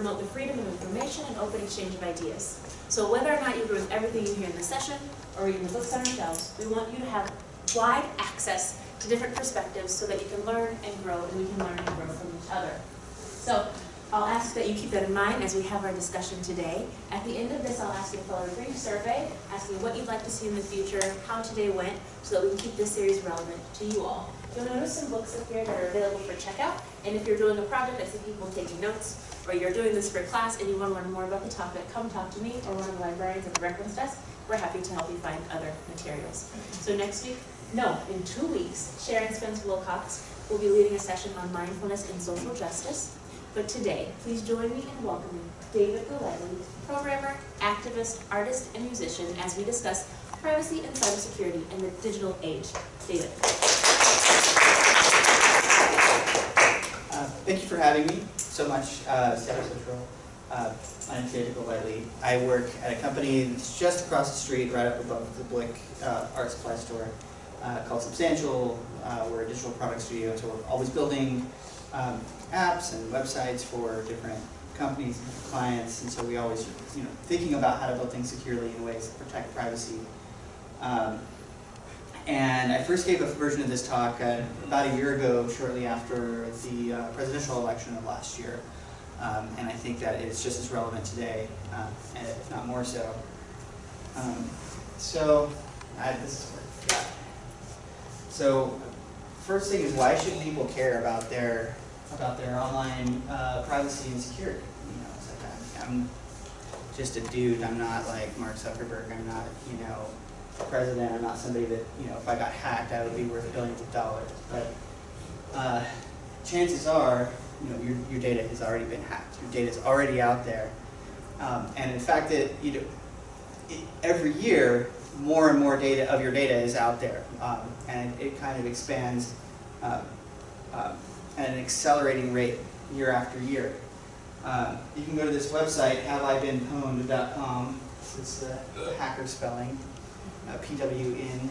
promote the freedom of information and open exchange of ideas. So whether or not you agree with everything you hear in the session or reading the books on our shelves, we want you to have wide access to different perspectives so that you can learn and grow and we can learn and grow from each other. So I'll ask that you keep that in mind as we have our discussion today. At the end of this, I'll ask you to fill out a brief survey asking what you'd like to see in the future, how today went, so that we can keep this series relevant to you all. You'll notice some books up here that are available for checkout, and if you're doing a project, I see people taking notes, or you're doing this for class and you want to learn more about the topic, come talk to me or one of the librarians at the reference desk. We're happy to help you find other materials. So next week, no, in two weeks, Sharon Spence Wilcox will be leading a session on mindfulness and social justice. But today, please join me in welcoming David Golightly, programmer, activist, artist, and musician as we discuss privacy and cybersecurity in the digital age. David. Uh, Thank you for having me so much, uh, Seattle Central. Uh, I'm David Golightly. I work at a company that's just across the street, right up above the Blick uh, Art Supply Store, uh, called Substantial. Uh, We're a digital product studio, so we're always building um, apps and websites for different companies and clients, and so we always, you know, thinking about how to build things securely in ways that protect privacy. Um, and I first gave a version of this talk uh, about a year ago, shortly after the uh, presidential election of last year. Um, and I think that it's just as relevant today, uh, and if not more so. Um, so, I, this. So, first thing is why should people care about their about their online uh, privacy and security? You know, it's like I'm, I'm just a dude. I'm not like Mark Zuckerberg. I'm not, you know, president. I'm not somebody that, you know, if I got hacked, I would be worth billions of dollars. But uh, chances are, you know, your, your data has already been hacked. Your data is already out there. Um, and in fact, that you know, it, every year, more and more data of your data is out there, um, and it, it, kind of expands uh, uh, at an accelerating rate year after year. Uh, you can go to this website, haveibeenpwned.com. This is the hacker spelling uh, PWN,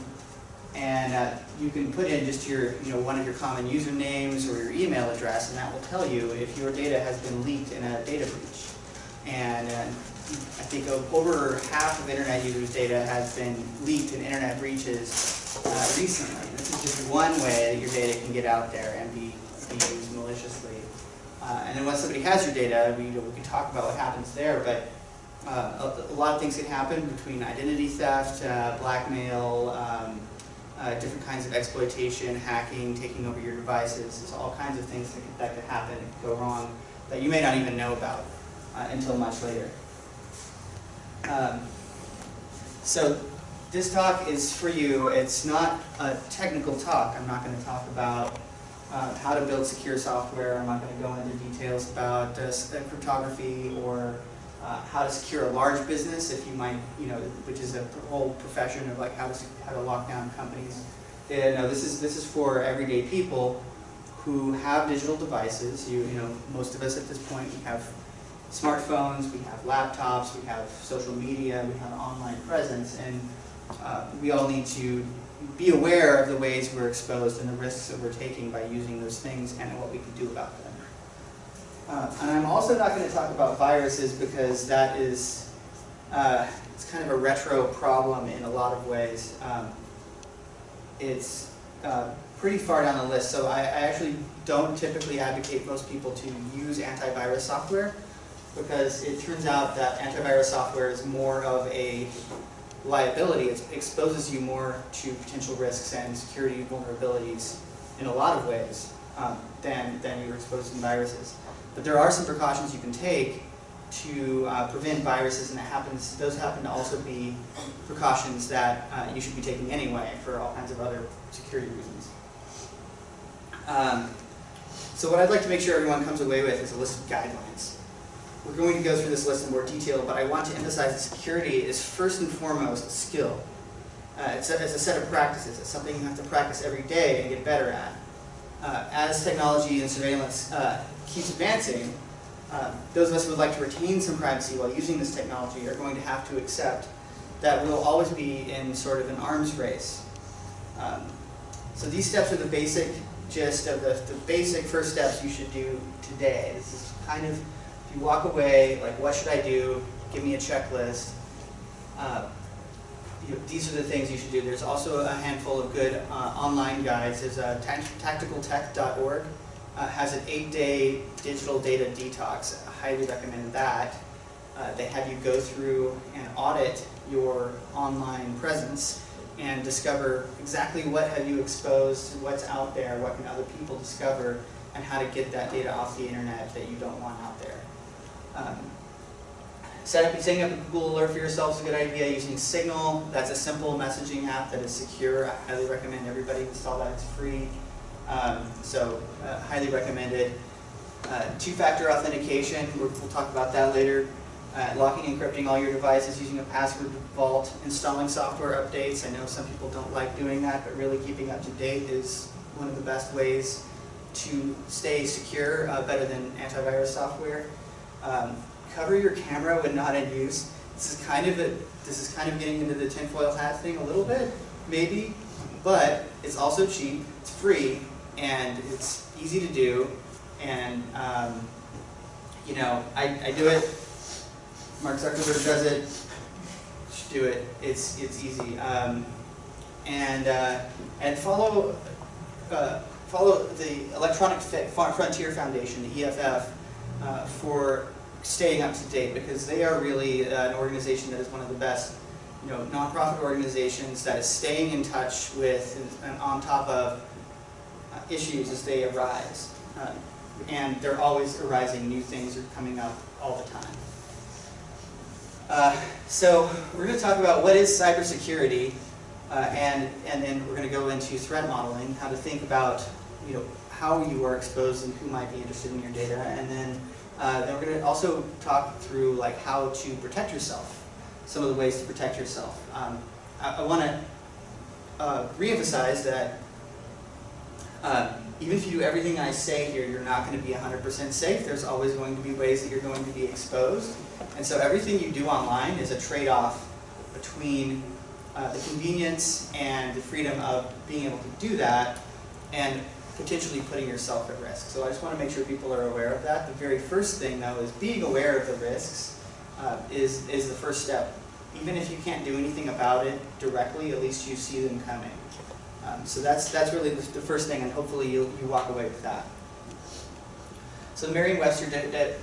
and uh, you can put in just your, you know, one of your common usernames or your email address, and that will tell you if your data has been leaked in a data breach. And uh, I think over half of internet users' data has been leaked in internet breaches uh, recently. This is just one way that your data can get out there and be, used maliciously. Uh, and then once somebody has your data, we, we can talk about what happens there, but uh, a, a, lot of things can happen between identity theft, uh, blackmail, um, uh, different kinds of exploitation, hacking, taking over your devices. There's all kinds of things that could, that could happen, go wrong, that you may not even know about uh, until much later. Um, so this talk is for you. It's not a technical talk. I'm not going to talk about uh, how to build secure software. I'm not going to go into details about uh, cryptography or uh, how to secure a large business if you might, you know, which is a whole profession of like how to how to lock down companies. And no, this is this is for everyday people who have digital devices. You you know, most of us at this point we have smartphones, we have laptops, we have social media, we have online presence, and uh, we all need to be aware of the ways we're exposed and the risks that we're taking by using those things and what we can do about them. Uh, and I'm also not going to talk about viruses because that is uh, it's kind of a retro problem in a lot of ways. Um, it's uh, pretty far down the list, so I, I, actually don't typically advocate most people to use antivirus software because it turns out that antivirus software is more of a liability. It exposes you more to potential risks and security vulnerabilities in a lot of ways um, than, than you're exposed to viruses. But there are some precautions you can take to uh, prevent viruses, and it happens, those happen to also be precautions that uh, you should be taking anyway for all kinds of other security reasons. Um, so what I'd like to make sure everyone comes away with is a list of guidelines. We're going to go through this list in more detail, but I want to emphasize that security is first and foremost a skill. Uh, it's, a, it's a set of practices. It's something you have to practice every day and get better at. Uh, as technology and surveillance uh, keeps advancing, uh, those of us who would like to retain some privacy while using this technology are going to have to accept that we'll always be in sort of an arms race. Um, so these steps are the basic gist of the, the basic first steps you should do today. This is kind of you walk away, like, what should I do? Give me a checklist. Uh, you know, these are the things you should do. There's also a handful of good uh, online guides. There's tac- tacticaltech.org uh, has an eight-day digital data detox. I highly recommend that. Uh, they have you go through and audit your online presence and discover exactly what have you exposed, what's out there, what can other people discover, and how to get that data off the internet that you don't want out there. Um, Set up, setting up a Google Alert for yourself is a good idea. Using Signal, that's a simple messaging app that is secure. I highly recommend everybody install that. It's free. Um, so, uh, highly recommended. Uh, Two-factor authentication, we'll, we'll talk about that later. Uh, locking and encrypting all your devices using a password vault. Installing software updates. I know some people don't like doing that, but really keeping up to date is one of the best ways to stay secure, uh, better than antivirus software. Um, cover your camera when not in use. This is kind of a, this is kind of getting into the tinfoil hat thing a little bit, maybe, but it's also cheap, it's free, and it's easy to do. And um, you know, I, I do it. Mark Zuckerberg does it. Should do it. It's it's easy. Um, and uh, and follow uh, follow the Electronic Frontier Foundation, the EFF, uh, for staying up to date because they are really uh, an organization that is one of the best you know, nonprofit organizations that is staying in touch with and, on top of uh, issues as they arise. Uh, and they're always arising, new things are coming up all the time. Uh, so we're going to talk about what is cybersecurity uh, and, and then we're going to go into threat modeling, how to think about you know, how you are exposed and who might be interested in your data, and then uh, then we're going to also talk through like how to protect yourself, some of the ways to protect yourself. Um, I, I want to uh, reemphasize that uh, even if you do everything I say here, you're not going to be 100% safe. There's always going to be ways that you're going to be exposed. And so everything you do online is a trade-off between uh, the convenience and the freedom of being able to do that and potentially putting yourself at risk. So I just want to make sure people are aware of that. The very first thing, though, is being aware of the risks uh, is, is the first step. Even if you can't do anything about it directly, at least you see them coming. Um, so that's, that's really the, the first thing, and hopefully you you walk away with that. So the Merriam-Webster de de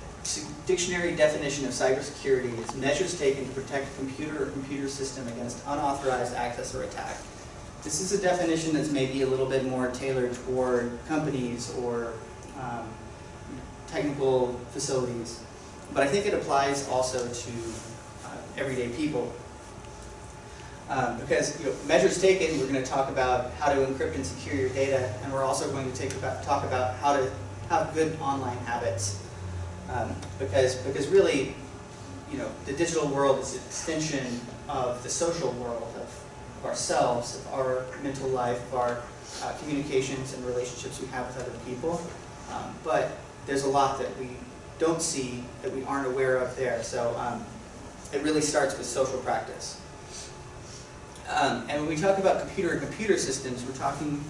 dictionary definition of cybersecurity is measures taken to protect a computer or computer system against unauthorized access or attack. This is a definition that's maybe a little bit more tailored toward companies or um, technical facilities, but I think it applies also to uh, everyday people. Um, because you know, measures taken, we're going to talk about how to encrypt and secure your data, and we're also going to take about, talk about how to have good online habits. Um, because, because really, you know, the digital world is an extension of the social world, of of ourselves, of our mental life, of our uh, communications and relationships we have with other people. Um, but there's a lot that we don't see, that we aren't aware of there. So um, it really starts with social practice. Um, and when we talk about computer and computer systems, we're talking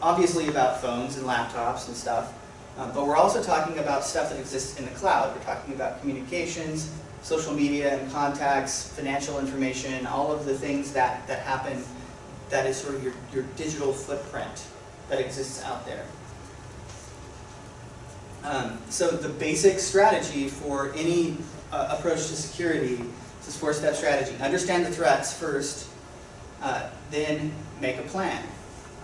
obviously about phones and laptops and stuff, um, but we're also talking about stuff that exists in the cloud. We're talking about communications, social media and contacts, financial information, all of the things that, that happen that is sort of your, your digital footprint that exists out there. Um, so the basic strategy for any uh, approach to security is this four-step strategy. Understand the threats first, uh, then make a plan.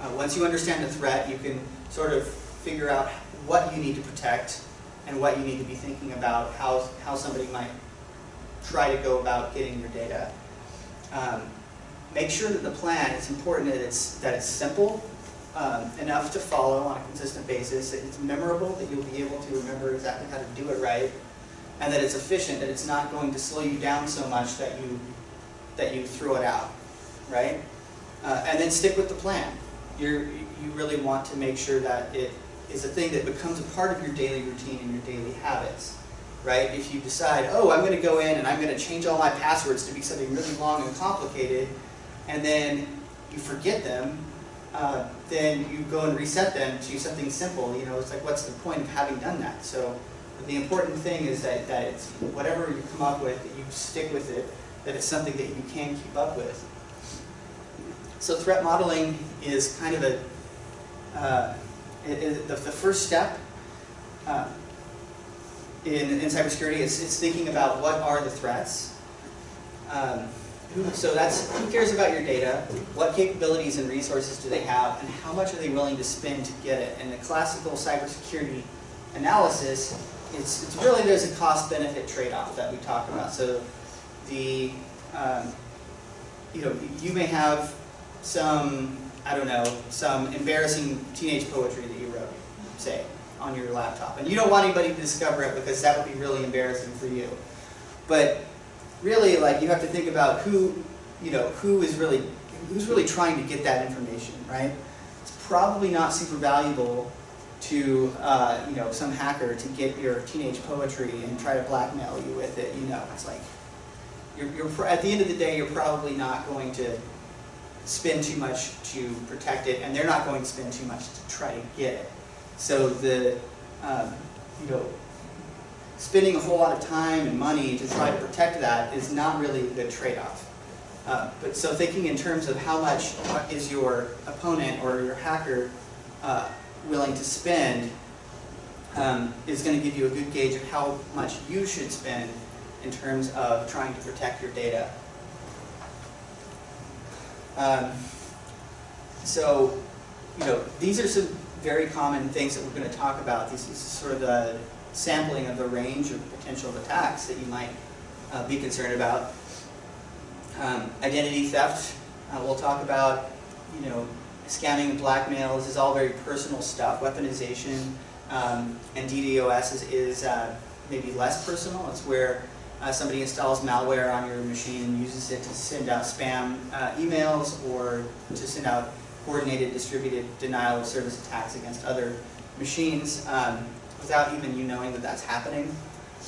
Uh, once you understand the threat, you can sort of figure out what you need to protect and what you need to be thinking about, how, how somebody might try to go about getting your data. Um, make sure that the plan, it's important that it's, that it's simple, um, enough to follow on a consistent basis, that it's memorable, that you'll be able to remember exactly how to do it right, and that it's efficient, that it's not going to slow you down so much that you, that you throw it out, right? Uh, and then stick with the plan. You're, you really want to make sure that it is a thing that becomes a part of your daily routine and your daily habits right? If you decide, oh, I'm going to go in and I'm going to change all my passwords to be something really long and complicated, and then you forget them, uh, then you go and reset them to something simple. You know, it's like, what's the point of having done that? So the important thing is that, that it's, whatever you come up with, that you stick with it, that it's something that you can keep up with. So threat modeling is kind of a, uh, i- i- the, the first step uh, in, in cybersecurity is, is thinking about what are the threats. Um, so that's, who cares about your data? What capabilities and resources do they have? And how much are they willing to spend to get it? And the classical cybersecurity analysis, it's, it's really, there's a cost-benefit trade-off that we talk about. So the, um, you know, you may have some, I don't know, some embarrassing teenage poetry that you wrote, say, on your laptop. And you don't want anybody to discover it because that would be really embarrassing for you. But really, like, you have to think about who, you know, who is really, who's really trying to get that information, right? It's probably not super valuable to, uh, you know, some hacker to get your teenage poetry and try to blackmail you with it, you know, it's like, you're, you're, at the end of the day, you're probably not going to spend too much to protect it, and they're not going to spend too much to try to get it. So the, um, you know, spending a whole lot of time and money to try to protect that is not really a good trade-off. Uh, but so thinking in terms of how much is your opponent or your hacker uh, willing to spend um, is going to give you a good gauge of how much you should spend in terms of trying to protect your data. Um, so, you know, these are some very common things that we're going to talk about. This is sort of a sampling of the range of potential attacks that you might uh, be concerned about. Um, identity theft, uh, we'll talk about, you know, scamming and blackmail. This is all very personal stuff. Weaponization um, and DDoS is, is uh, maybe less personal. It's where uh, somebody installs malware on your machine and uses it to send out spam uh, emails or to send out coordinated distributed denial of service attacks against other machines um, without even you knowing that that's happening.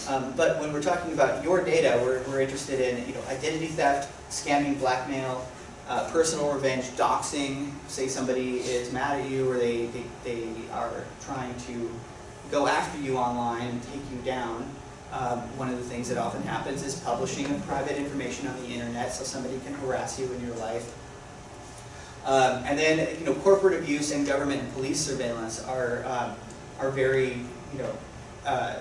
Um, but when we're talking about your data, we're, we're interested in you know, identity theft, scamming, blackmail, uh, personal revenge, doxing, say somebody is mad at you or they, they, they are trying to go after you online and take you down. Um, one of the things that often happens is publishing of private information on the internet so somebody can harass you in your life. Um, and then, you know, corporate abuse and government and police surveillance are, um, are very, you know, uh,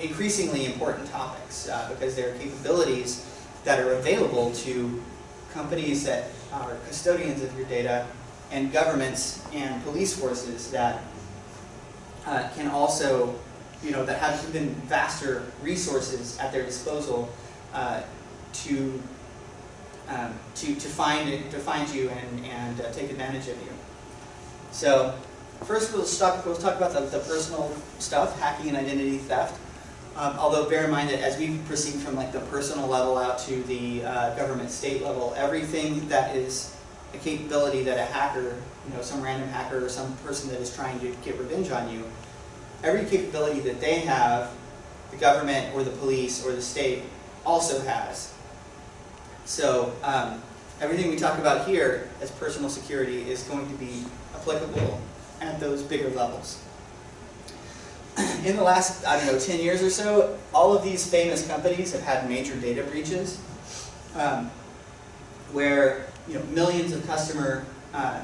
increasingly important topics uh, because there are capabilities that are available to companies that are custodians of your data and governments and police forces that uh, can also, you know, that have even vaster resources at their disposal uh, to um, to, to find it, to find you and, and uh, take advantage of you. So first we'll talk, we'll talk about the, the personal stuff, hacking and identity theft. Um, although bear in mind that as we proceed from like the personal level out to the uh, government state level, everything that is a capability that a hacker, you know, some random hacker or some person that is trying to get revenge on you, every capability that they have, the government or the police or the state also has. So um, everything we talk about here as personal security is going to be applicable at those bigger levels. In the last, I don't know, 10 years or so, all of these famous companies have had major data breaches um, where you know, millions of customer uh,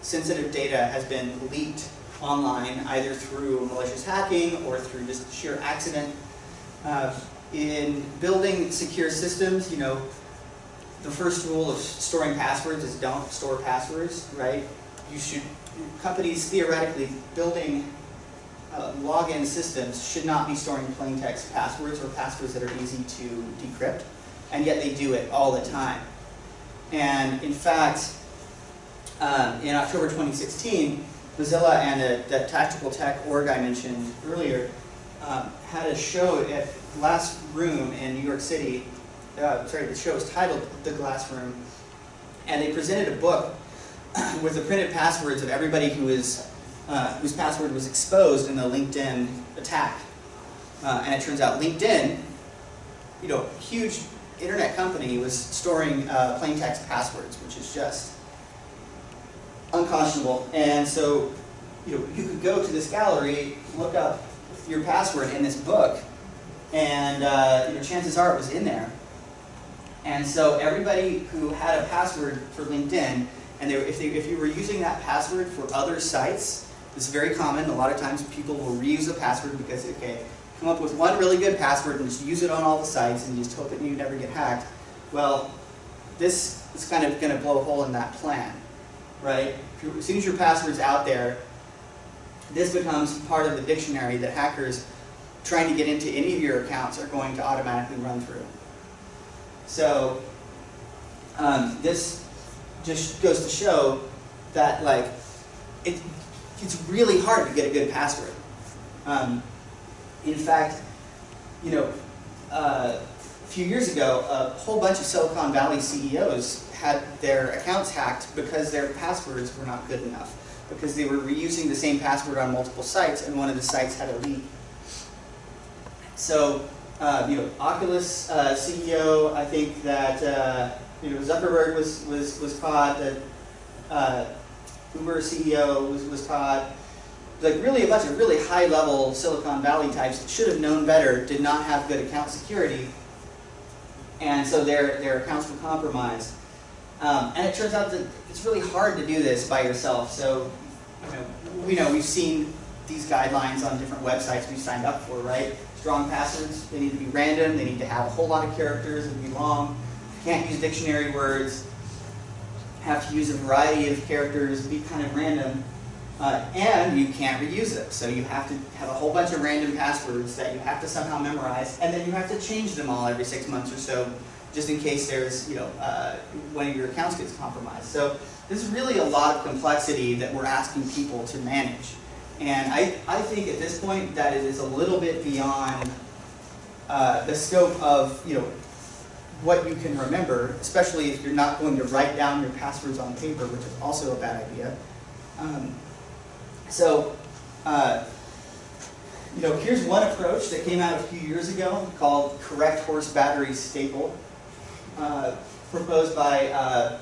sensitive data has been leaked online either through malicious hacking or through just sheer accident. Uh, in building secure systems, you know, the first rule of storing passwords is don't store passwords, right? You should, companies theoretically building uh, login systems should not be storing plain text passwords or passwords that are easy to decrypt, and yet they do it all the time. And in fact, um, in October 2016, Mozilla and a, tactical tech org I mentioned earlier um, had a show at Last Room in New York City uh, sorry, the show is titled The Glass Room, and they presented a book with the printed passwords of everybody who is, uh, whose password was exposed in the LinkedIn attack. Uh, and it turns out LinkedIn, you know, huge internet company was storing uh, plain text passwords, which is just unconscionable. And so, you know, you could go to this gallery, look up your password in this book, and uh, you know, chances are it was in there. And so everybody who had a password for LinkedIn, and they, if, they, if you were using that password for other sites, this is very common. A lot of times people will reuse a password because, okay, come up with one really good password and just use it on all the sites and just hope that you never get hacked. Well, this is kind of going to blow a hole in that plan, right? As soon as your password's out there, this becomes part of the dictionary that hackers trying to get into any of your accounts are going to automatically run through. So um, this just goes to show that like it, it's really hard to get a good password. Um, in fact, you know, uh, a few years ago, a whole bunch of Silicon Valley CEOs had their accounts hacked because their passwords were not good enough, because they were reusing the same password on multiple sites, and one of the sites had a leak. So, uh, you know, Oculus uh, CEO, I think that uh, you know Zuckerberg was was was caught. That uh, Uber CEO was was caught. Like really a bunch of really high level Silicon Valley types that should have known better did not have good account security, and so their their accounts were compromised. Um, and it turns out that it's really hard to do this by yourself. So, you know, we know we've seen these guidelines on different websites we signed up for, right? Strong passwords, they need to be random, they need to have a whole lot of characters and be long. Can't use dictionary words, have to use a variety of characters, be kind of random. Uh, and you can't reuse them, so you have to have a whole bunch of random passwords that you have to somehow memorize, and then you have to change them all every six months or so, just in case there's, you know, uh, one of your accounts gets compromised. So this is really a lot of complexity that we're asking people to manage. And I, I think at this point that it is a little bit beyond uh, the scope of, you know, what you can remember, especially if you're not going to write down your passwords on paper, which is also a bad idea. Um, so, uh, you know, here's one approach that came out a few years ago called correct horse battery staple, uh, proposed by uh,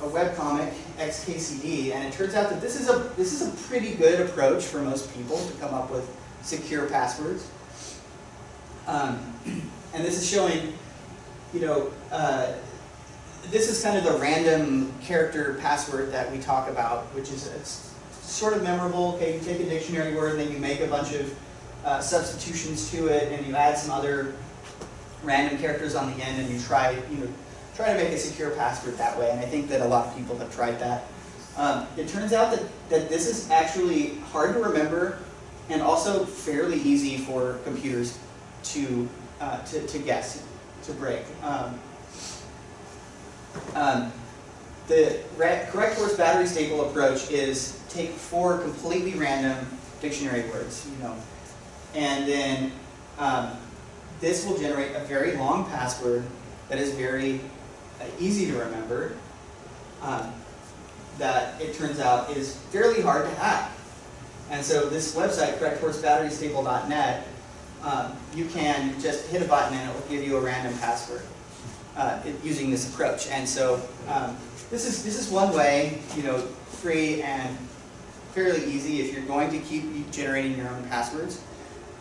a webcomic, XKCD, and it turns out that this is a this is a pretty good approach for most people to come up with secure passwords. Um, and this is showing, you know, uh, this is kind of the random character password that we talk about, which is sort of memorable. Okay, you take a dictionary word and then you make a bunch of uh, substitutions to it, and you add some other random characters on the end, and you try, you know, try to make a secure password that way. And I think that a lot of people have tried that. Um, it turns out that, that this is actually hard to remember and also fairly easy for computers to, uh, to, to guess, to break. Um, um, the correct horse battery staple approach is take four completely random dictionary words, you know, and then um, this will generate a very long password that is very uh, easy to remember. Um, that it turns out is fairly hard to hack. And so this website, correcthorsebatterystaple.net, um, you can just hit a button and it will give you a random password uh, using this approach. And so um, this is this is one way, you know, free and fairly easy if you're going to keep generating your own passwords.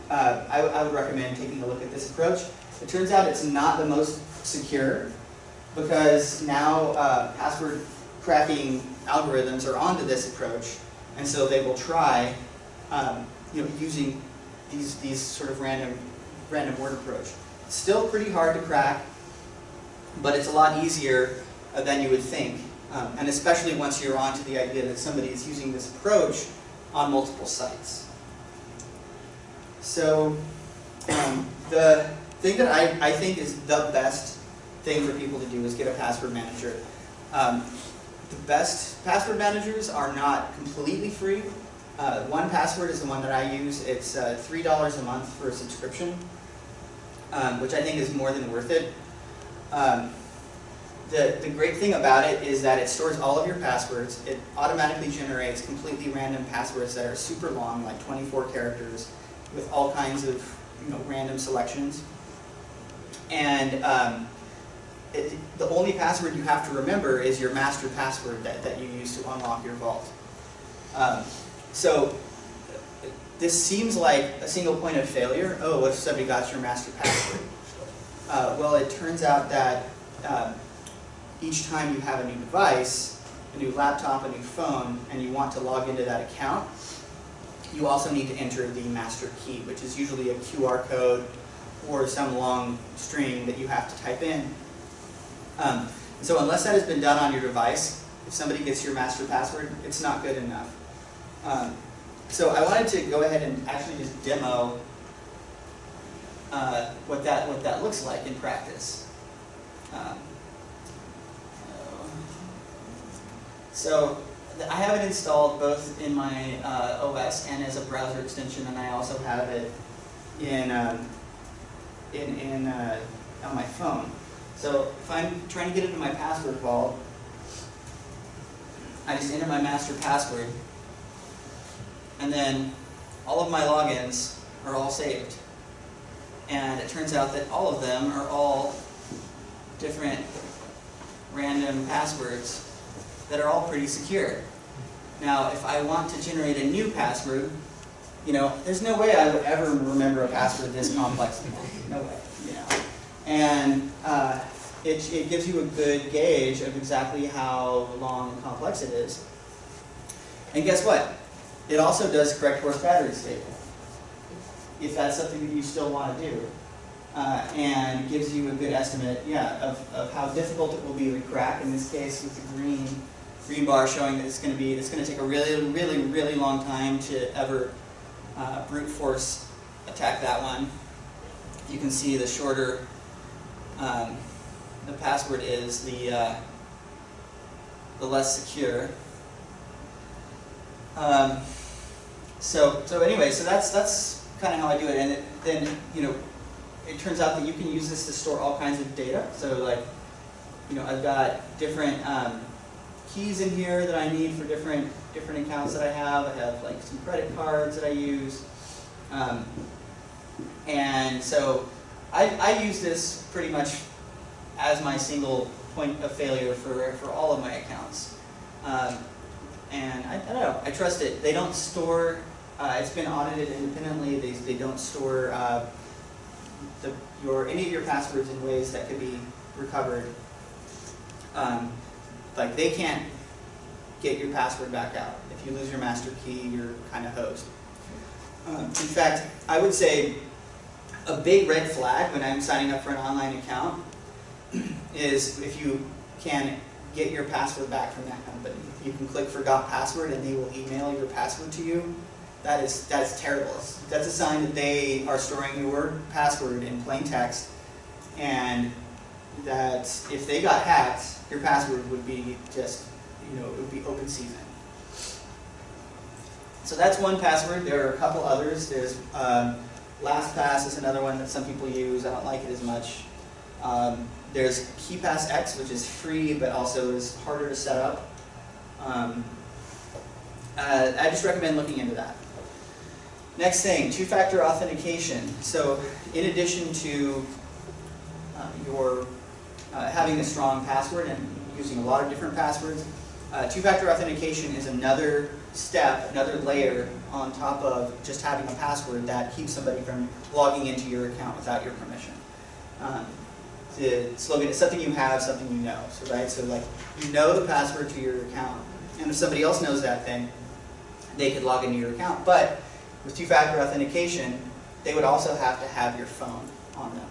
Uh, I, I would recommend taking a look at this approach. It turns out it's not the most secure because now uh, password cracking algorithms are onto this approach, and so they will try, um, you know, using these these sort of random random word approach. Still pretty hard to crack, but it's a lot easier uh, than you would think, um, and especially once you're onto the idea that somebody is using this approach on multiple sites. So um, the thing that I, I think is the best thing for people to do is get a password manager. Um, the best password managers are not completely free. Uh, one password is the one that I use. It's uh, $3 a month for a subscription, um, which I think is more than worth it. Um, the, the great thing about it is that it stores all of your passwords. It automatically generates completely random passwords that are super long, like 24 characters, with all kinds of you know, random selections. And um, it, the only password you have to remember is your master password that, that you use to unlock your vault. Um, so this seems like a single point of failure. Oh, what if somebody got your master password? Uh, well, it turns out that um, each time you have a new device, a new laptop, a new phone, and you want to log into that account, you also need to enter the master key, which is usually a QR code or some long string that you have to type in. Um, so unless that has been done on your device, if somebody gets your master password, it's not good enough. Um, so I wanted to go ahead and actually just demo uh, what that what that looks like in practice. Um, so I have it installed both in my uh, OS and as a browser extension, and I also have it in um, in in uh, on my phone. So if I'm trying to get into my password vault, I just enter my master password, and then all of my logins are all saved. And it turns out that all of them are all different random passwords that are all pretty secure. Now, if I want to generate a new password, you know, there's no way I would ever remember a password this complex. No way. And uh, it, it gives you a good gauge of exactly how long and complex it is. And guess what? It also does correct horse battery staple, if that's something that you still want to do. Uh, and gives you a good estimate, yeah, of, of how difficult it will be to crack, in this case with the green, green bar showing that it's going to be, it's going to take a really, really, really long time to ever uh, brute force attack that one. You can see the shorter um, the password is, the, uh, the less secure. Um, so, so anyway, so that's, that's kind of how I do it. And it, then, you know, it turns out that you can use this to store all kinds of data. So like, you know, I've got different um, keys in here that I need for different, different accounts that I have. I have like some credit cards that I use. Um, and so I, I use this pretty much as my single point of failure for, for all of my accounts. Um, and I, I don't know, I trust it. They don't store, uh, it's been audited independently, they, they don't store uh, the, your, any of your passwords in ways that could be recovered. Um, like they can't get your password back out. If you lose your master key, you're kind of hosed. Um, in fact, I would say a big red flag when I'm signing up for an online account is if you can get your password back from that company. You can click forgot password and they will email your password to you. That is, that is terrible. That's a sign that they are storing your password in plain text and that if they got hacked, your password would be just, you know, it would be open season. So that's one password. There are a couple others. There's um, LastPass is another one that some people use. I don't like it as much. Um, there's KeePass X, which is free, but also is harder to set up. Um, uh, I just recommend looking into that. Next thing, two-factor authentication. So in addition to uh, your uh, having a strong password and using a lot of different passwords, uh, two-factor authentication is another step, another layer on top of just having a password that keeps somebody from logging into your account without your permission. Um, the slogan is something you have, something you know. So right, so like you know the password to your account, and if somebody else knows that thing, they could log into your account. But with two-factor authentication, they would also have to have your phone on them.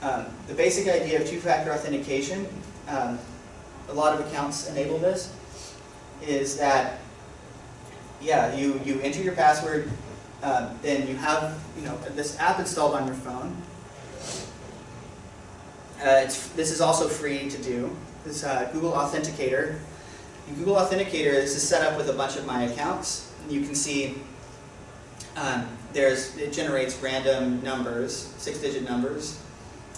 Um, the basic idea of two-factor authentication, um, a lot of accounts enable this, is that yeah, you you enter your password, um, then you have you know this app installed on your phone. Uh, it's, this is also free to do. This uh, Google Authenticator. Google Authenticator, this is set up with a bunch of my accounts. You can see um, there's it generates random numbers, six-digit numbers,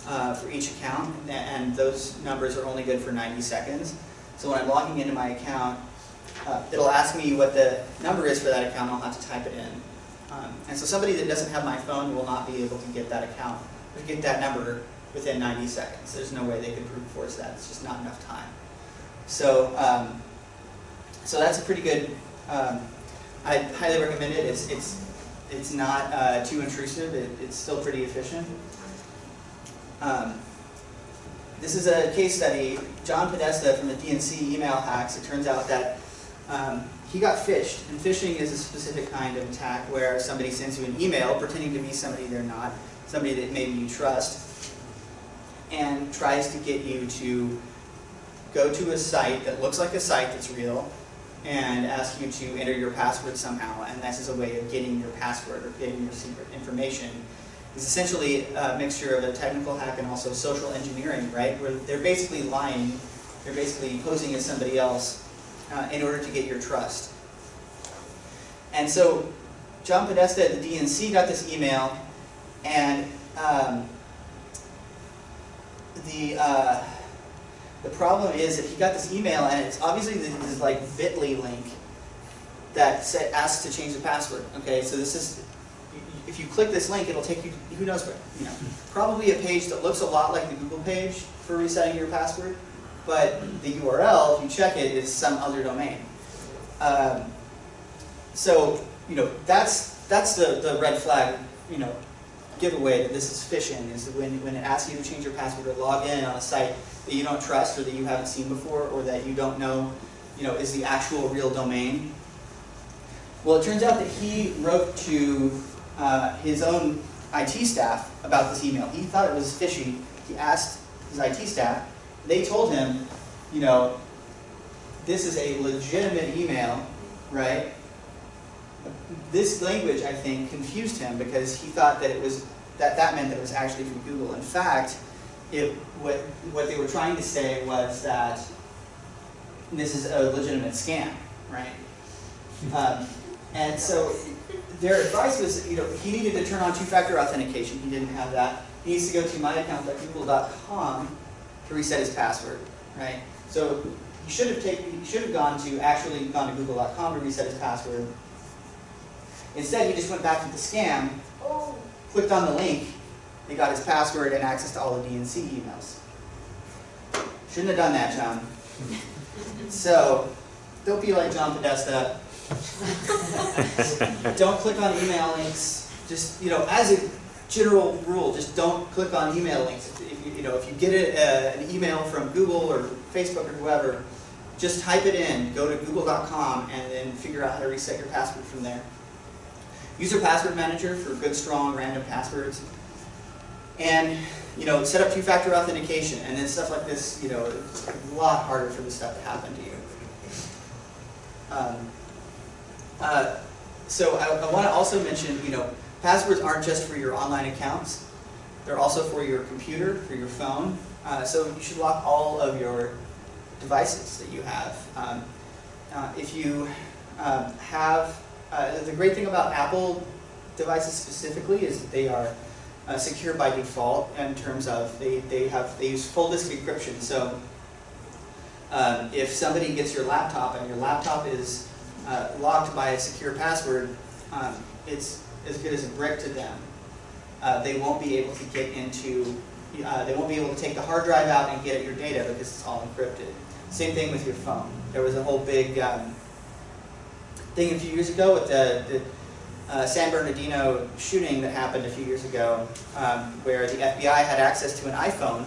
uh, for each account, and those numbers are only good for 90 seconds. So when I'm logging into my account, uh, it'll ask me what the number is for that account, I'll have to type it in. Um, and so somebody that doesn't have my phone will not be able to get that account, or get that number within 90 seconds. There's no way they could brute force that, it's just not enough time. So, um, so that's a pretty good, um, I highly recommend it. It's, it's it's not uh, too intrusive, it, it's still pretty efficient. Um, this is a case study, John Podesta from the DNC email hacks, it turns out that um, he got phished, and phishing is a specific kind of attack where somebody sends you an email pretending to be somebody they're not, somebody that maybe you trust, and tries to get you to go to a site that looks like a site that's real, and ask you to enter your password somehow, and this is a way of getting your password or getting your secret information. It's essentially a mixture of a technical hack and also social engineering, right? Where they're basically lying, they're basically posing as somebody else uh, in order to get your trust. And so John Podesta at the DNC got this email, and um, the uh, the problem is that he got this email, and it's obviously this like Bitly link that said asks to change the password. Okay, so this is if you click this link, it'll take you who knows where. You know, probably a page that looks a lot like the Google page for resetting your password, but the URL, if you check it, is some other domain. Um, so you know that's that's the the red flag. You know, giveaway that this is phishing is when when it asks you to change your password or log in on a site that you don't trust or that you haven't seen before or that you don't know, you know, is the actual real domain. Well, it turns out that he wrote to uh, his own IT staff about this email. He thought it was fishy. He asked his IT staff. They told him, you know, this is a legitimate email, right? This language, I think, confused him because he thought that it was that that meant that it was actually from Google. In fact, it what what they were trying to say was that this is a legitimate scam, right? Um, and so their advice was, you know, he needed to turn on two-factor authentication. He didn't have that. He needs to go to myaccount.google.com to reset his password, right? So he should have taken, he should have gone to actually gone to google.com to reset his password. Instead, he just went back to the scam, clicked on the link, and got his password and access to all the DNC emails. Shouldn't have done that, John. So, don't be like John Podesta. don't click on email links. Just, you know, as a general rule, just don't click on email links. You, know, if you get a, an email from Google or Facebook or whoever, just type it in, go to google.com, and then figure out how to reset your password from there. Use your password manager for good, strong, random passwords. And, you know, set up two-factor authentication, and then stuff like this, you know, it's a lot harder for this stuff to happen to you. Um, uh, so I, I want to also mention, you know, passwords aren't just for your online accounts. They're also for your computer, for your phone. Uh, so you should lock all of your devices that you have. Um, uh, if you um, have, uh, the great thing about Apple devices specifically is that they are uh, secure by default in terms of they, they have they use full disk encryption. So um, if somebody gets your laptop and your laptop is uh, locked by a secure password, um, it's as good as a brick to them. Uh, they won't be able to get into, uh, they won't be able to take the hard drive out and get at your data because it's all encrypted. Same thing with your phone. There was a whole big um, thing a few years ago with the, the uh, San Bernardino shooting that happened a few years ago um, where the FBI had access to an iPhone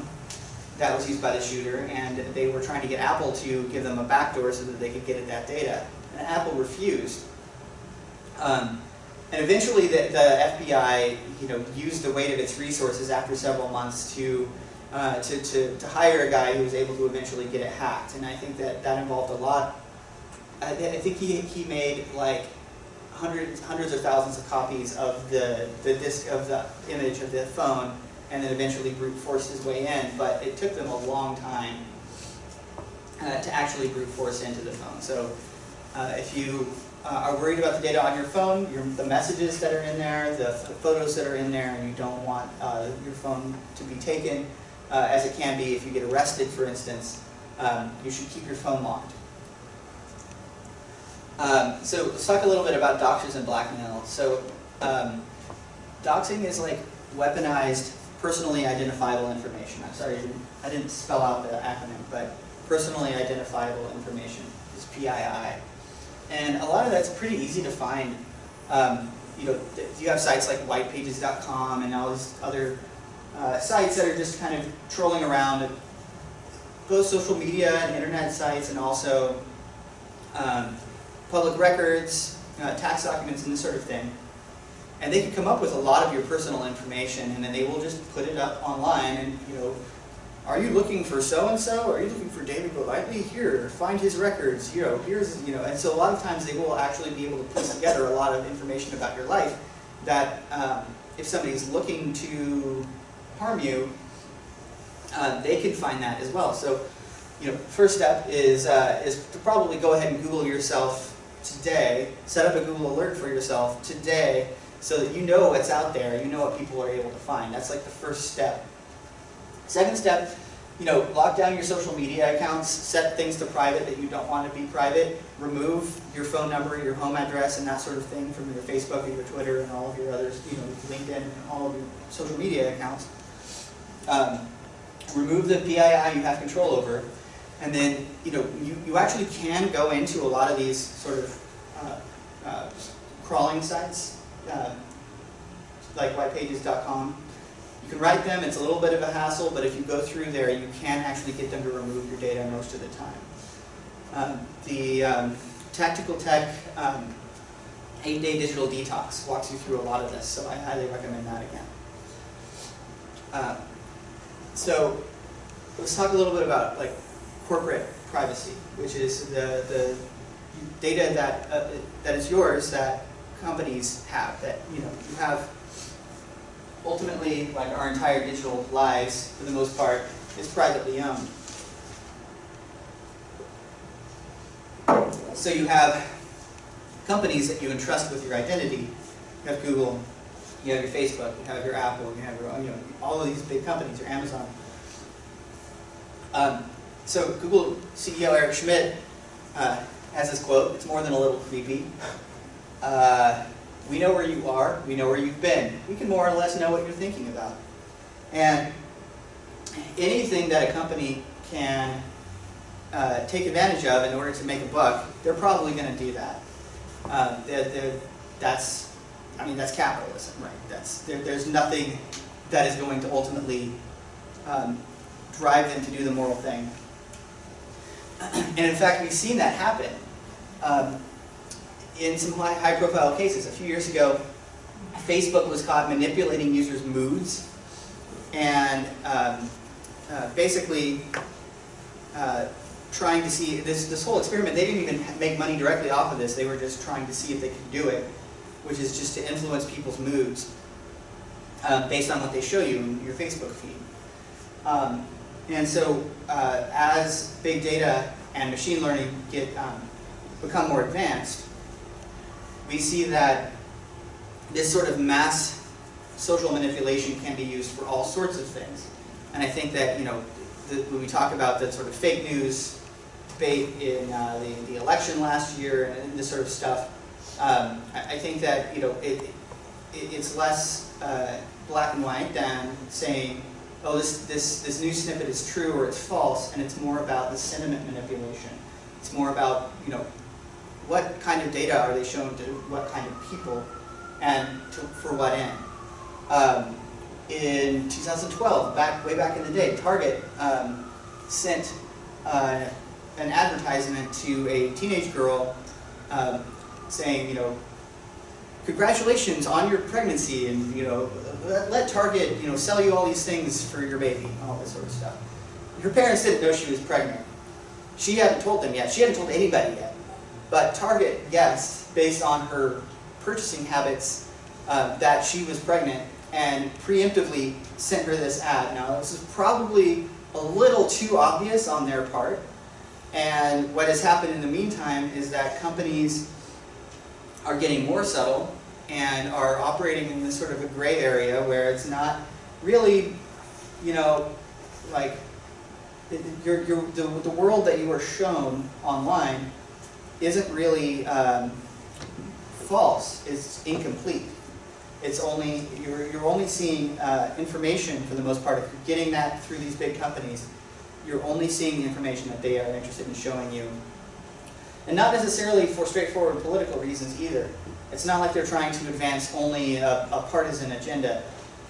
that was used by the shooter and they were trying to get Apple to give them a backdoor so that they could get at that data. And Apple refused. Um, and eventually the, the, FBI you know, used the weight of its resources after several months to, uh, to, to, to, hire a guy who was able to eventually get it hacked. And I think that that involved a lot. I, I think he, he made like hundreds, hundreds of thousands of copies of the, the disk of the image of the phone and then eventually brute forced his way in. But it took them a long time uh, to actually brute force into the phone. So uh, if you uh, are worried about the data on your phone, your, the messages that are in there, the, photos that are in there, and you don't want uh, your phone to be taken, uh, as it can be if you get arrested, for instance, um, you should keep your phone locked. Um, so let's talk a little bit about doxers and blackmail. So um, doxing is like weaponized, personally identifiable information. I'm sorry, I didn't, I didn't spell out the acronym, but personally identifiable information is PII. And a lot of that's pretty easy to find. Um, you know, you have sites like whitepages.com and all these other uh, sites that are just kind of trolling around, both social media and internet sites, and also um, public records, uh, tax documents, and this sort of thing. And they can come up with a lot of your personal information, and then they will just put it up online. And you know, are you looking for so and so? Are you looking for David Golightly? Here, find his records. You know, here's you know. And so a lot of times they will actually be able to put together a lot of information about your life that um, if somebody's looking to harm you, uh, they can find that as well. So, you know, first step is uh, is to probably go ahead and Google yourself today. Set up a Google alert for yourself today, so that you know what's out there. You know what people are able to find. That's like the first step. Second step, you know, lock down your social media accounts. Set things to private that you don't want to be private. Remove your phone number, your home address, and that sort of thing from your Facebook and your Twitter and all of your others, you know, LinkedIn and all of your social media accounts. Um, remove the PII you have control over, and then you know you, you actually can go into a lot of these sort of uh, uh, crawling sites, uh, like whitepages.com. Can write them, it's a little bit of a hassle, but if you go through there, you can actually get them to remove your data most of the time. Um, the um, Tactical Tech um, 8-Day Digital Detox walks you through a lot of this, so I highly recommend that again. Uh, so let's talk a little bit about like corporate privacy, which is the, the data that, uh, that is yours that companies have, that you know you have ultimately like our entire digital lives for the most part is privately owned. So you have companies that you entrust with your identity. You have Google, you have your Facebook, you have your Apple, you have your, you know, all of these big companies, your Amazon. Um, so Google CEO Eric Schmidt uh, has this quote, it's more than a little creepy. Uh, we know where you are, we know where you've been. We can more or less know what you're thinking about. And anything that a company can uh, take advantage of in order to make a buck, they're probably going to do that. Uh, they're, they're, that's, I mean, that's capitalism, right? That's, there, there's nothing that is going to ultimately um, drive them to do the moral thing. And in fact, we've seen that happen um, in some high, profile cases. A few years ago, Facebook was caught manipulating users' moods and um, uh, basically uh, trying to see this this whole experiment. They didn't even make money directly off of this. They were just trying to see if they could do it, which is just to influence people's moods uh, based on what they show you in your Facebook feed. Um, and so, uh, as big data and machine learning get um, become more advanced, we see that this sort of mass social manipulation can be used for all sorts of things. And I think that you know, the, when we talk about the sort of fake news debate in uh, the, the election last year and this sort of stuff, um, I, I, think that you know it, it it's less uh, black and white than saying, oh, this this this news snippet is true or it's false, and it's more about the sentiment manipulation. It's more about you know what kind of data are they showing to what kind of people, and to, for what end. Um, in 2012, back way back in the day, Target um, sent uh, an advertisement to a teenage girl um, saying, you know, congratulations on your pregnancy, and you know, let, let Target, you know, sell you all these things for your baby, all this sort of stuff. Her parents didn't know she was pregnant. She hadn't told them yet. She hadn't told anybody yet. But Target guessed, based on her purchasing habits, uh, that she was pregnant and preemptively sent her this ad. Now, this is probably a little too obvious on their part. And what has happened in the meantime is that companies are getting more subtle and are operating in this sort of a gray area where it's not really, you know, like your, your, the, the world that you are shown online isn't really um, false, it's incomplete. It's only, you're, you're only seeing uh, information for the most part. If you're getting that through these big companies, you're only seeing the information that they are interested in showing you. And not necessarily for straightforward political reasons either. It's not like they're trying to advance only a, a partisan agenda.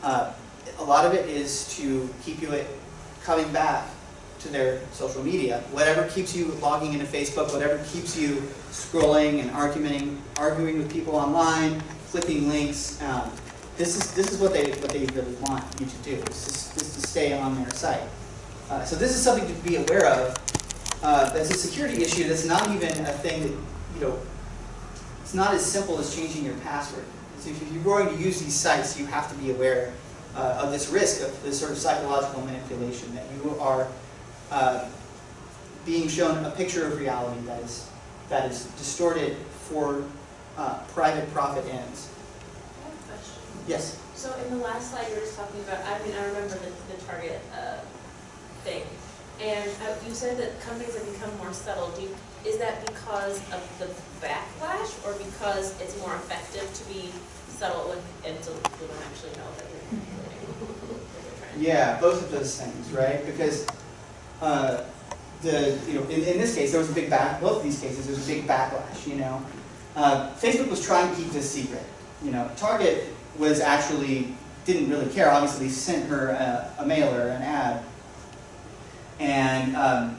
Uh, a lot of it is to keep you coming back to their social media. Whatever keeps you logging into Facebook, whatever keeps you scrolling and arguing, arguing with people online, clicking links. Um, this is this is what they what they really want you to do. Is just to stay on their site. Uh, so this is something to be aware of. Uh, that's a security issue. That's not even a thing that you know. It's not as simple as changing your password. So if you're going to use these sites, you have to be aware uh, of this risk of this sort of psychological manipulation that you are uh, being shown a picture of reality that is that is distorted for uh, private profit ends. I have a question. Yes. So in the last slide, you were just talking about, I mean, I remember the, the target, uh, thing. And uh, you said that companies have become more subtle. Do you, is that because of the backlash or because it's more effective to be subtle and, and so people don't actually know that you're manipulating what they're trying to? Yeah, both of those things, right? Because uh, the you know in, in this case there was a big back. Both of these cases there was a big backlash. You know, uh, Facebook was trying to keep this secret. You know, Target was actually didn't really care. Obviously, sent her a, a mailer, an ad, and um,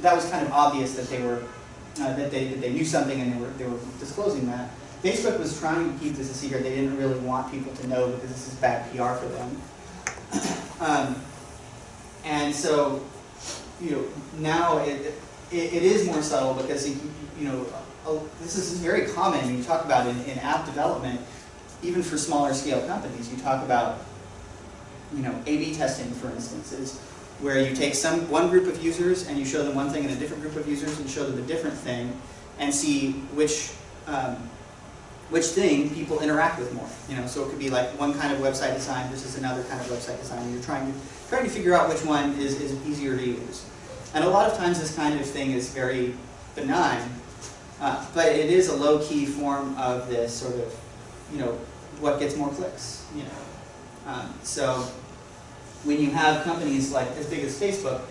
that was kind of obvious that they were uh, that they that they knew something and they were they were disclosing that. Facebook was trying to keep this a secret. They didn't really want people to know because this is bad PR for them. Um, and so, you know, now it, it, it is more subtle because, you know, this is very common you talk about in, in app development, even for smaller scale companies. You talk about, you know, A-B testing, for instance, is where you take some one group of users and you show them one thing and a different group of users and show them a different thing and see which um, which thing people interact with more. You know, so it could be like one kind of website design versus another kind of website design. You're trying to trying to figure out which one is, is easier to use. And a lot of times this kind of thing is very benign, uh, but it is a low-key form of this sort of, you know, what gets more clicks. You know, um, so when you have companies like as big as Facebook,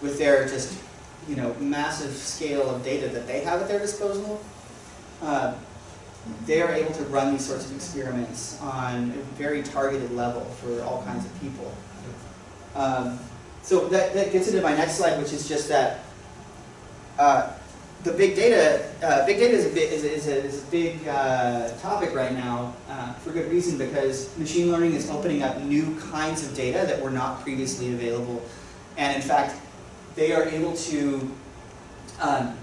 with their just, you know, massive scale of data that they have at their disposal. Uh, they are able to run these sorts of experiments on a very targeted level for all kinds of people. Um, so that, that gets into my next slide, which is just that uh, the big data, uh, big data is a, bit, is is a, is a big uh, topic right now uh, for good reason because machine learning is opening up new kinds of data that were not previously available. And in fact, they are able to um,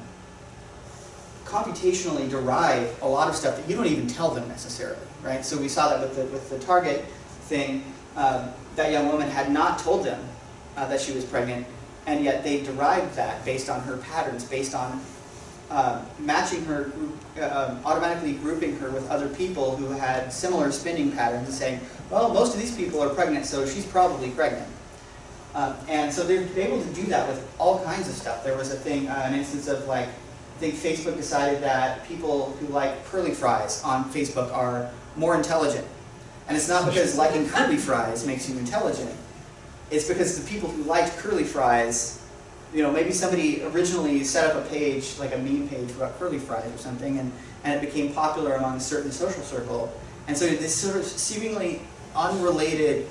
computationally derive a lot of stuff that you don't even tell them necessarily, right? So we saw that with the, with the target thing, um, that young woman had not told them uh, that she was pregnant, and yet they derived that based on her patterns, based on uh, matching her, uh, um, automatically grouping her with other people who had similar spending patterns and saying, well, most of these people are pregnant, so she's probably pregnant. Um, and so they're able to do that with all kinds of stuff. There was a thing, uh, an instance of like, I think Facebook decided that people who like curly fries on Facebook are more intelligent. And it's not because liking curly fries makes you intelligent. It's because the people who liked curly fries, you know, maybe somebody originally set up a page, like a meme page about curly fries or something, and, and it became popular among a certain social circle. And so this sort of seemingly unrelated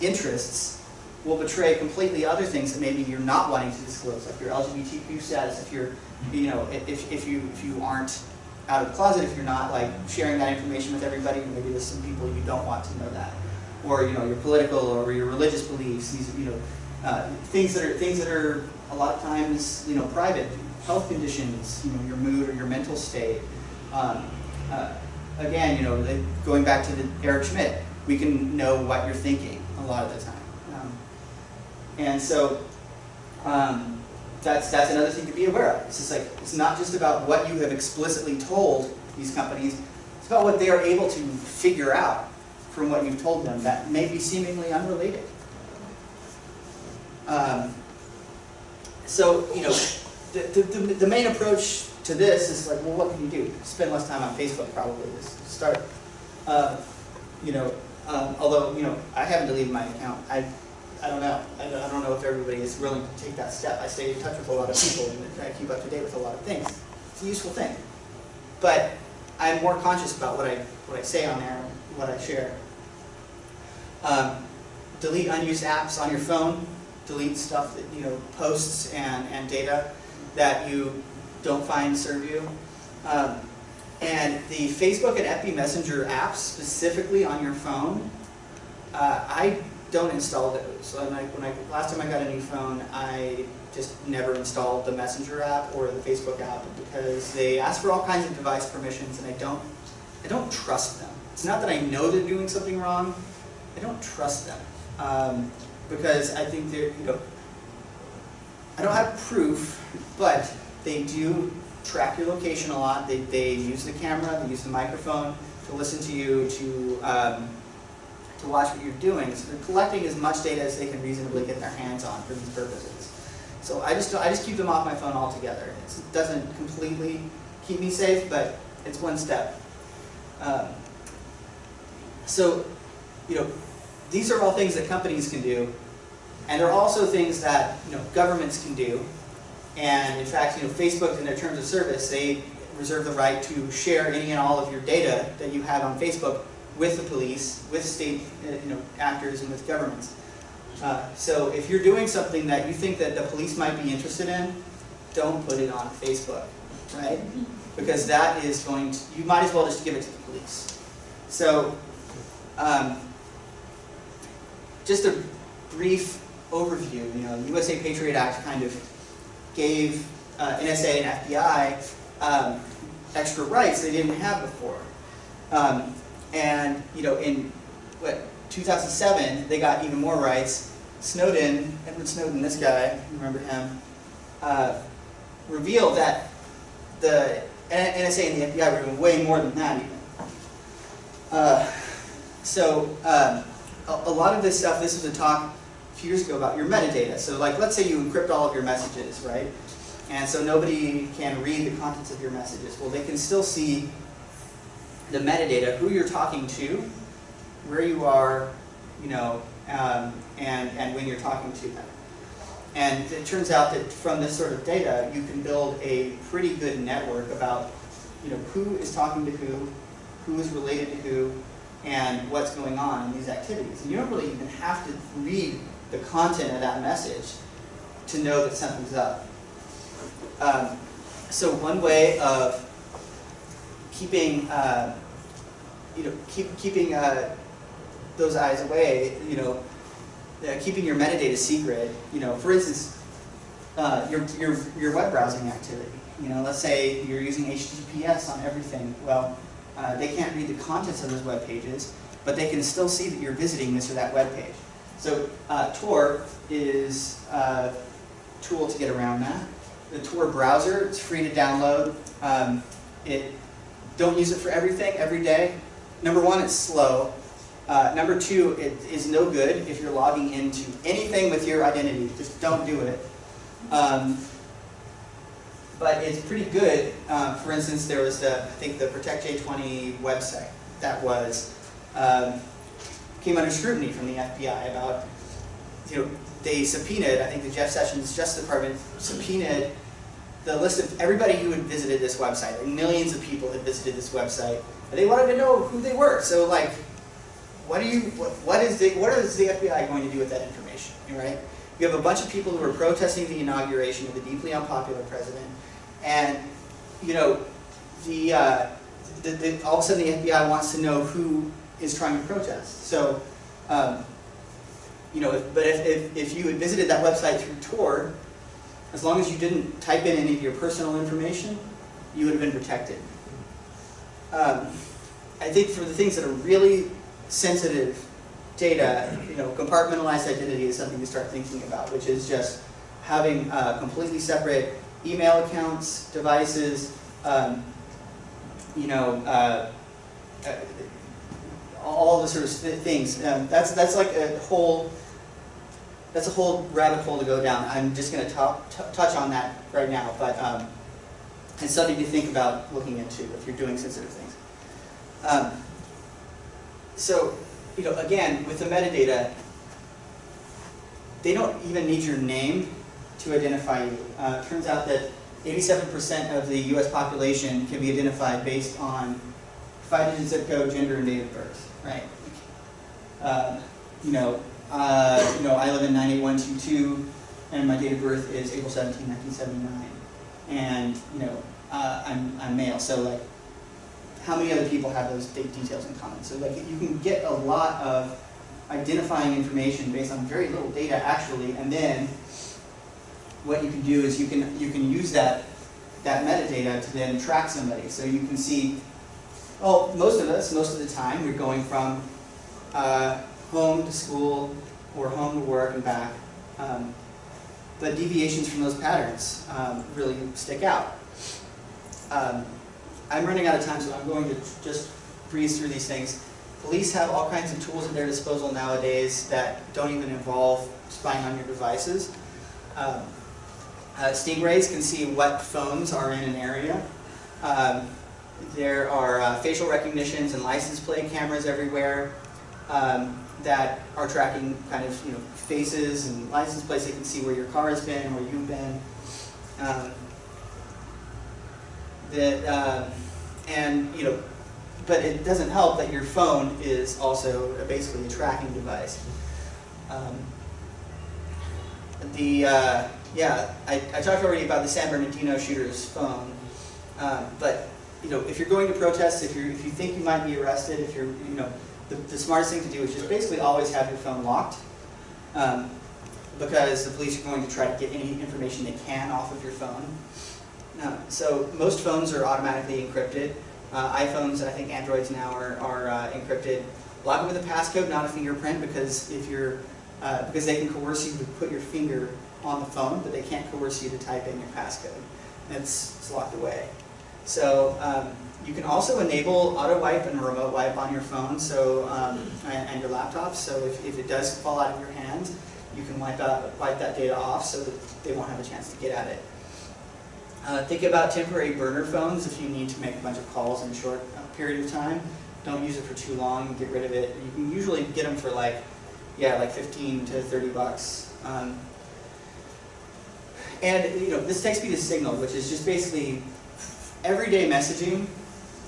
interests will betray completely other things that maybe you're not wanting to disclose, like your LGBTQ status, if you're, you know, if, if you if you aren't out of the closet, if you're not like sharing that information with everybody, maybe there's some people you don't want to know that, or you know your political or your religious beliefs, these you know uh, things that are things that are a lot of times you know private, health conditions, you know your mood or your mental state. Um, uh, again, you know, going back to the Eric Schmidt, we can know what you're thinking a lot of the time. Um, and so um, that's that's another thing to be aware of. It's just like it's not just about what you have explicitly told these companies. It's about what they are able to figure out from what you've told them that may be seemingly unrelated. Um, so you know, the, the, the, main approach to this is like, well, what can you do? Spend less time on Facebook probably to start. Uh, you know, um, although you know, I haven't deleted my account. I I don't know. I don't, I don't know if everybody is willing to take that step. I stay in touch with a lot of people and keep up to date with a lot of things. It's a useful thing. But I'm more conscious about what I, what I say on there, and what I share. Um, delete unused apps on your phone, delete stuff that, you know, posts and, and data that you don't find serve you. Um, and the Facebook and FB Messenger apps specifically on your phone, uh, I don't install those. When I, when I, last time I got a new phone, I just never installed the Messenger app or the Facebook app because they ask for all kinds of device permissions and I don't, I don't trust them. It's not that I know they're doing something wrong, I don't trust them. Um, because I think they're, you know, I don't have proof, but they do track your location a lot. They, they use the camera, they use the microphone to listen to you, to, um, to watch what you're doing. So they're collecting as much data as they can reasonably get their hands on for these purposes. So I just, I just keep them off my phone altogether. It doesn't completely keep me safe, but it's one step. Um, so, you know, these are all things that companies can do, and they're also things that you know governments can do. And in fact, you know, Facebook in their terms of service, they reserve the right to share any and all of your data that you have on Facebook with the police, with state uh, you know, actors, and with governments. Uh, so if you're doing something that you think that the police might be interested in, don't put it on Facebook, right? Because that is going to, you might as well just give it to the police. So, um, just a brief overview, you know, the USA Patriot Act kind of gave uh, NSA and FBI um, extra rights they didn't have before. Um, and, you know, in, what, 2007, they got even more rights. Snowden, Edward Snowden, this guy, remember him, uh, revealed that the NSA and the FBI were doing way more than that even. Uh, so, um, a, a lot of this stuff, this was a talk a few years ago about your metadata. So like, let's say you encrypt all of your messages, right? And so nobody can read the contents of your messages. Well, they can still see the metadata, who you're talking to, where you are, you know, um, and, and when you're talking to them. And it turns out that from this sort of data, you can build a pretty good network about, you know, who is talking to who, who is related to who, and what's going on in these activities. And you don't really even have to read the content of that message to know that something's up. Um, so one way of keeping, uh, you know, keep, keeping uh, those eyes away, you know, uh, keeping your metadata secret, you know, for instance, uh, your, your, your web browsing activity. You know, let's say you're using HTTPS on everything. Well, uh, they can't read the contents of those web pages, but they can still see that you're visiting this or that web page. So Tor is a tool to get around that. The Tor browser, it's free to download. Um, it, don't use it for everything every day. Number one, it's slow. Uh, number two, it is no good if you're logging into anything with your identity. Just don't do it. Um, but it's pretty good. Uh, for instance, there was the, I think the Protect J20 website that was um, came under scrutiny from the FBI about, you know, they subpoenaed, I think the Jeff Sessions Justice Department subpoenaed the list of everybody who had visited this website. Like millions of people had visited this website, and they wanted to know who they were. So like, what do you, what, what is the, what is the FBI going to do with that information, right? You have a bunch of people who are protesting the inauguration of a deeply unpopular president, and you know, the, uh, the, the, all of a sudden the FBI wants to know who is trying to protest. So, um, you know, if, but if, if, if you had visited that website through Tor, as long as you didn't type in any of your personal information, you would have been protected. Um, I think for the things that are really sensitive data, you know, compartmentalized identity is something to start thinking about, which is just having uh, completely separate email accounts, devices, um, you know, uh, uh, all the sort of things. Um, that's that's like a whole that's a whole rabbit hole to go down. I'm just going to touch on that right now, but um, it's something to think about looking into if you're doing sensitive things. Um, so, you know, again, with the metadata, they don't even need your name to identify you. Uh, it turns out that eighty-seven percent of the US population can be identified based on five-digit zip code, gender, and date of birth, right? Uh, You know, uh, you know, I live in nine eight one two two, and my date of birth is April 17, 1979. And, you know, uh, I'm, I'm male, so like, how many other people have those date details in common? So like, you can get a lot of identifying information based on very little data actually, and then what you can do is you can, you can use that, that metadata to then track somebody. So you can see, well, most of us, most of the time, we're going from uh, home to school or home to work and back. Um, but deviations from those patterns um, really stick out. Um, I'm running out of time, so I'm going to just breeze through these things. Police have all kinds of tools at their disposal nowadays that don't even involve spying on your devices. Um, uh, Stingrays can see what phones are in an area. Um, there are uh, facial recognitions and license plate cameras everywhere um, that are tracking kind of you know faces and license plates. They can see where your car has been, where you've been. Um, that um, and you know, but it doesn't help that your phone is also basically a tracking device. Um, the uh, yeah, I, I talked already about the San Bernardino shooter's phone, um, but you know, if you're going to protest, if you if you think you might be arrested, if you're you know, the, the smartest thing to do is just basically always have your phone locked, um, because the police are going to try to get any information they can off of your phone. Uh, so most phones are automatically encrypted. Uh, iPhones, I think Androids now are, are uh, encrypted. Log in with a passcode, not a fingerprint, because if you're uh, because they can coerce you to put your finger on the phone, but they can't coerce you to type in your passcode. It's, it's locked away. So um, you can also enable auto wipe and remote wipe on your phone so um, and, your laptop. So if, if it does fall out of your hand, you can wipe out wipe that data off so that they won't have a chance to get at it. Uh, think about temporary burner phones if you need to make a bunch of calls in a short uh, period of time. Don't use it for too long. Get rid of it. You can usually get them for like yeah, like 15 to 30 bucks. Um, and you know, this takes me to Signal, which is just basically everyday messaging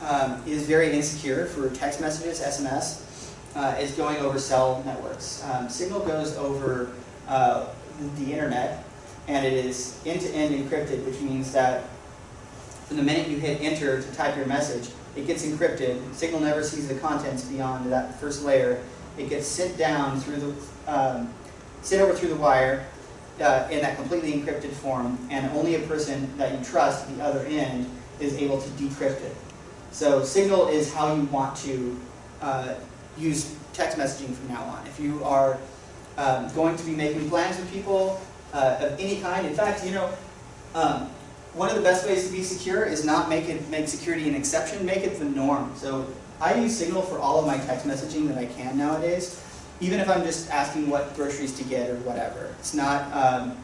um, is very insecure for text messages, SMS, uh, is going over cell networks. Um, Signal goes over uh, the internet, and it is end-to-end -end encrypted, which means that from the minute you hit enter to type your message, it gets encrypted. Signal never sees the contents beyond that first layer, it gets sent down through the, um, sent over through the wire uh, in that completely encrypted form, and only a person that you trust at the other end is able to decrypt it. So Signal is how you want to uh, use text messaging from now on. If you are um, going to be making plans with people uh, of any kind, in fact, you know, um, one of the best ways to be secure is not make it make security an exception, make it the norm. So I use Signal for all of my text messaging that I can nowadays, even if I'm just asking what groceries to get or whatever. It's not, um,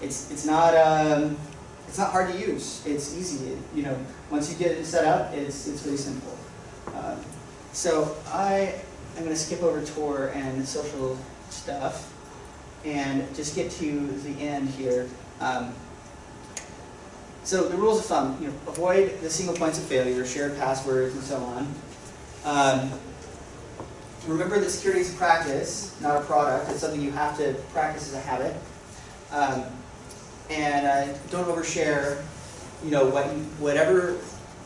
it's, it's not, um, it's not hard to use. It's easy. It, you know, once you get it set up, it's, it's really simple. Um, so I am going to skip over Tor and social stuff and just get to the end here. Um, so the rules of thumb, you know, avoid the single points of failure, shared passwords, and so on. Um, remember that security is a practice, not a product. It's something you have to practice as a habit. Um, and uh, don't overshare, you know, what whatever,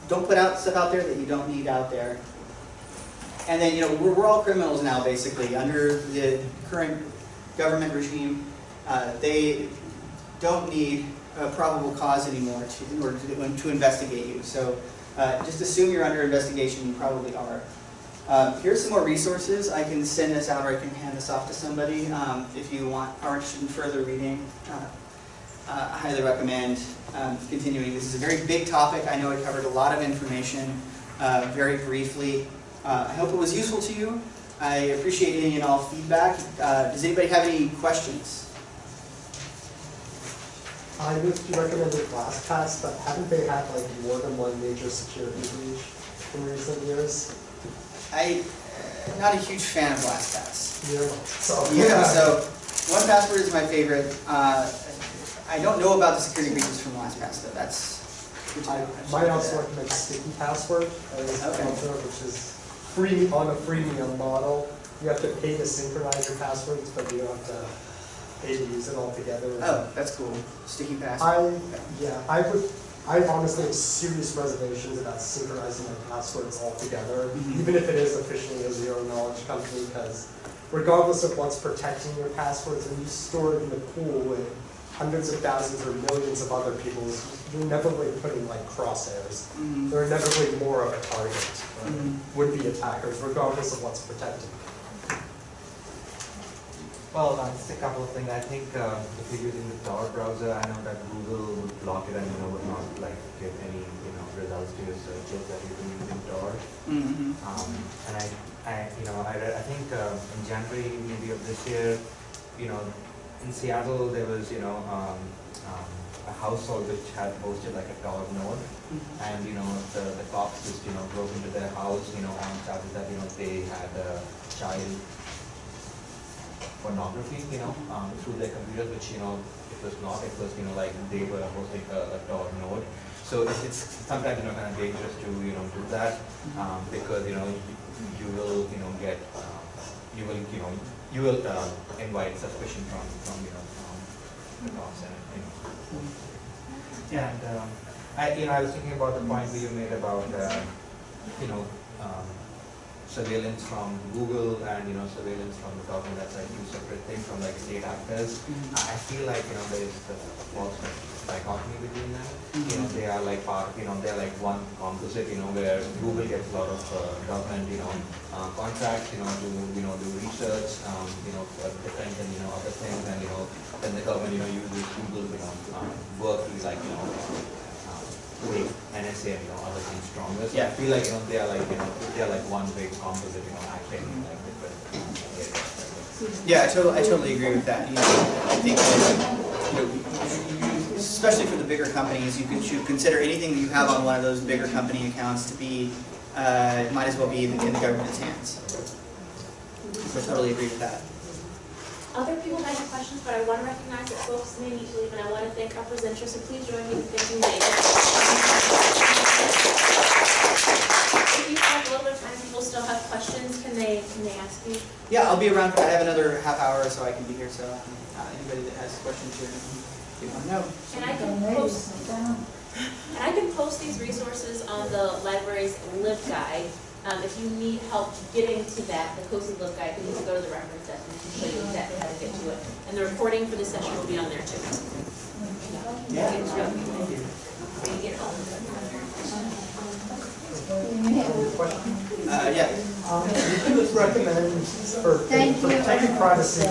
don't put out stuff out there that you don't need out there. And then, you know, we're, we're all criminals now, basically, under the current government regime. Uh, they don't need a probable cause anymore to, in order to, to investigate you. So uh, just assume you're under investigation, you probably are. Um, here's some more resources. I can send this out or I can hand this off to somebody um, if you want are interested in further reading. Uh, uh, I highly recommend um, continuing. This is a very big topic. I know I covered a lot of information uh, very briefly. Uh, I hope it was useful to you. I appreciate any and all feedback. Uh, does anybody have any questions? I would recommend the LastPass, but haven't they had like more than one major security breach in recent years? I, uh, not a huge fan of LastPass. Yeah. So Yeah, so 1Password is my favorite. Uh, I don't know about the security breaches from LastPass though, that's. good to I know. I should also at that. sticky password as Okay. an which is free, on a freemium model. You have to pay to synchronize your passwords, but you don't have to pay to use it altogether. Oh, that's cool, sticky password. I, yeah, I would, I honestly have serious reservations about synchronizing my passwords altogether, Mhm. even if it is officially a zero knowledge company, because regardless of what's protecting your passwords, when you store it in the pool with hundreds of thousands or millions of other people's, you're inevitably putting like crosshairs. Mhm. They're inevitably more of a target, Mhm. would-be attackers, regardless of what's protected. Well, uh, just a couple of things. I think um, if you're using the Tor browser, I know that Google would block it and you know would not like give any you know results to your searches that you've been using Tor. Mhm. Um, and I, I, you know, I, I think uh, in January maybe of this year, you know, in Seattle there was you know um, um, a household which had hosted like a Tor node, Mhm. and you know the, the cops just you know broke into their house, you know, on charges that you know they had a child pornography, you know, um, through their computers, which you know it was not. It was you know like they were hosting a, a Tor node. So it's, it's sometimes you know kind of dangerous to you know do that um, because you know you, you will you know get um, you will you know you will uh, invite suspicion from from you know from the cops and you know. Yeah. And um, I, you know, I was thinking about the point that you made about, uh, you know, um, surveillance from Google and, you know, surveillance from the government, that's like two separate things from like state actors. Mhm. I I feel like, you know, there is the false dichotomy between them. You know, they are like part, you know, they're like one composite, you know, where Google gets a lot of uh, government, you know, uh, contracts, you know, to, you know, do research, um, you know, for defense and, you know, other things, and, you know, then the government, you know, uses Google, you know, um, work to like, you know, um, make NSA and, you know, other things stronger. So I feel like, you know, they are like, you know, they are like one big composite, you know, acting like different. Yeah, I totally, I totally agree with that. You know, I think that, you know, you- you- especially for the bigger companies, you can should consider anything that you have on one of those bigger company accounts to be, uh, might as well be in the in the government's hands. So I totally agree with that. Other people might have questions, but I want to recognize that folks may need to leave, and I want to thank our presenters, so please join me in thanking David. If you have a little bit of time, people still have questions, can they, can they ask you? Yeah, I'll be around, I have another half hour so I can be here, so uh, anybody that has questions here, you want to know. And I can post, and I can post these resources on the library's LibGuide. Um, if you need help getting to that, the COSI LibGuide, you can go to the reference desk and we can show you exactly how to get to it. And the recording for this session will be on there too. Yeah. Thank you. Thank you. Uh, yeah. Um, we could recommend for, for protecting privacy,